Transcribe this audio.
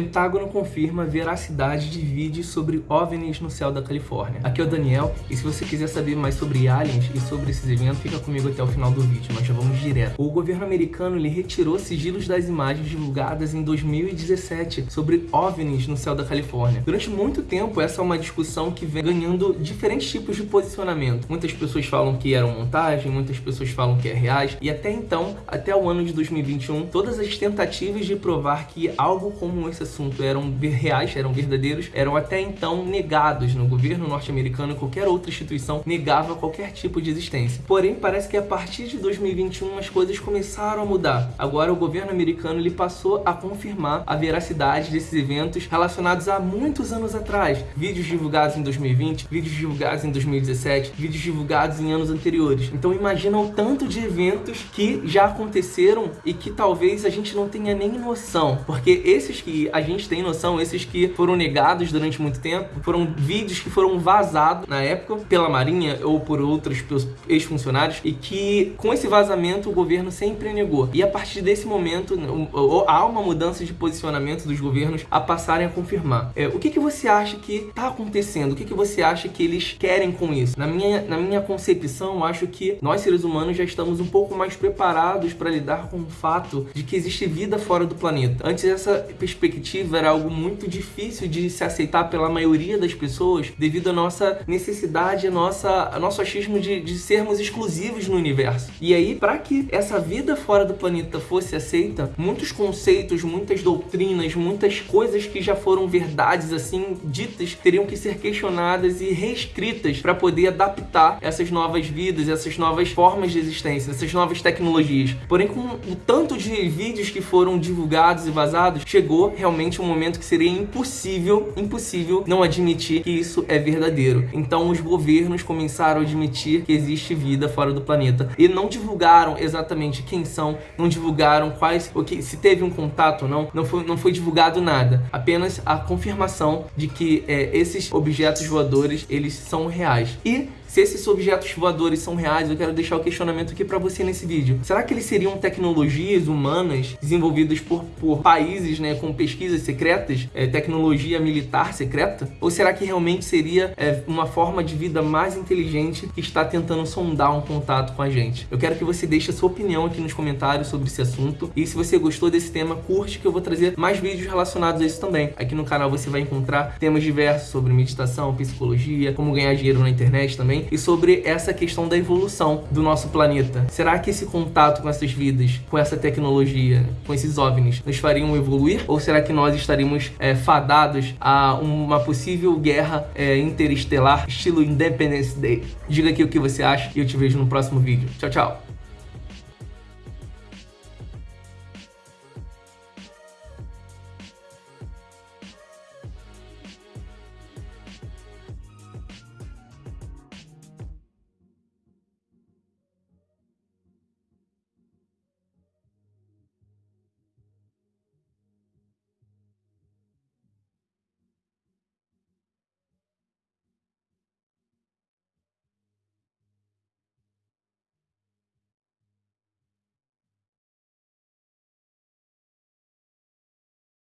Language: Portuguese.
Pentágono confirma a veracidade de vídeos sobre OVNIs no céu da Califórnia. Aqui é o Daniel, e se você quiser saber mais sobre aliens e sobre esses eventos, fica comigo até o final do vídeo, mas já vamos direto. O governo americano ele retirou sigilos das imagens divulgadas em 2017 sobre OVNIs no céu da Califórnia. Durante muito tempo, essa é uma discussão que vem ganhando diferentes tipos de posicionamento. Muitas pessoas falam que eram montagem, muitas pessoas falam que é reais, e até então, até o ano de 2021, todas as tentativas de provar que algo como esse assunto eram reais, eram verdadeiros, eram até então negados no governo norte-americano e qualquer outra instituição negava qualquer tipo de existência. Porém, parece que a partir de 2021 as coisas começaram a mudar. Agora o governo americano ele passou a confirmar a veracidade desses eventos relacionados a muitos anos atrás. Vídeos divulgados em 2020, vídeos divulgados em 2017, vídeos divulgados em anos anteriores. Então imagina o tanto de eventos que já aconteceram e que talvez a gente não tenha nem noção, porque esses que a gente tem noção, esses que foram negados durante muito tempo, foram vídeos que foram vazados na época pela Marinha ou por outros ex-funcionários e que com esse vazamento o governo sempre negou. E a partir desse momento há uma mudança de posicionamento dos governos a passarem a confirmar. É, o que, que você acha que está acontecendo? O que, que você acha que eles querem com isso? Na minha, na minha concepção, eu acho que nós seres humanos já estamos um pouco mais preparados para lidar com o fato de que existe vida fora do planeta. Antes essa perspectiva era algo muito difícil de se aceitar pela maioria das pessoas devido à nossa necessidade, nossa, a nosso achismo de, de sermos exclusivos no universo. E aí, para que essa vida fora do planeta fosse aceita, muitos conceitos, muitas doutrinas, muitas coisas que já foram verdades assim ditas teriam que ser questionadas e reescritas para poder adaptar essas novas vidas, essas novas formas de existência, essas novas tecnologias. Porém, com o tanto de vídeos que foram divulgados e vazados, chegou realmente um momento que seria impossível, impossível não admitir que isso é verdadeiro. Então os governos começaram a admitir que existe vida fora do planeta e não divulgaram exatamente quem são, não divulgaram quais, o que, se teve um contato ou não, não foi, não foi divulgado nada. Apenas a confirmação de que é, esses objetos voadores, eles são reais. E se esses objetos voadores são reais, eu quero deixar o questionamento aqui para você nesse vídeo. Será que eles seriam tecnologias humanas desenvolvidas por, por países né, com pesquisas secretas, é, tecnologia militar secreta? Ou será que realmente seria é, uma forma de vida mais inteligente que está tentando sondar um contato com a gente? Eu quero que você deixe a sua opinião aqui nos comentários sobre esse assunto. E se você gostou desse tema, curte que eu vou trazer mais vídeos relacionados a isso também. Aqui no canal você vai encontrar temas diversos sobre meditação, psicologia, como ganhar dinheiro na internet também e sobre essa questão da evolução do nosso planeta. Será que esse contato com essas vidas, com essa tecnologia, com esses OVNIs, nos fariam evoluir? Ou será que nós estaríamos é, fadados a uma possível guerra é, interestelar, estilo Independence Day? Diga aqui o que você acha e eu te vejo no próximo vídeo. Tchau, tchau!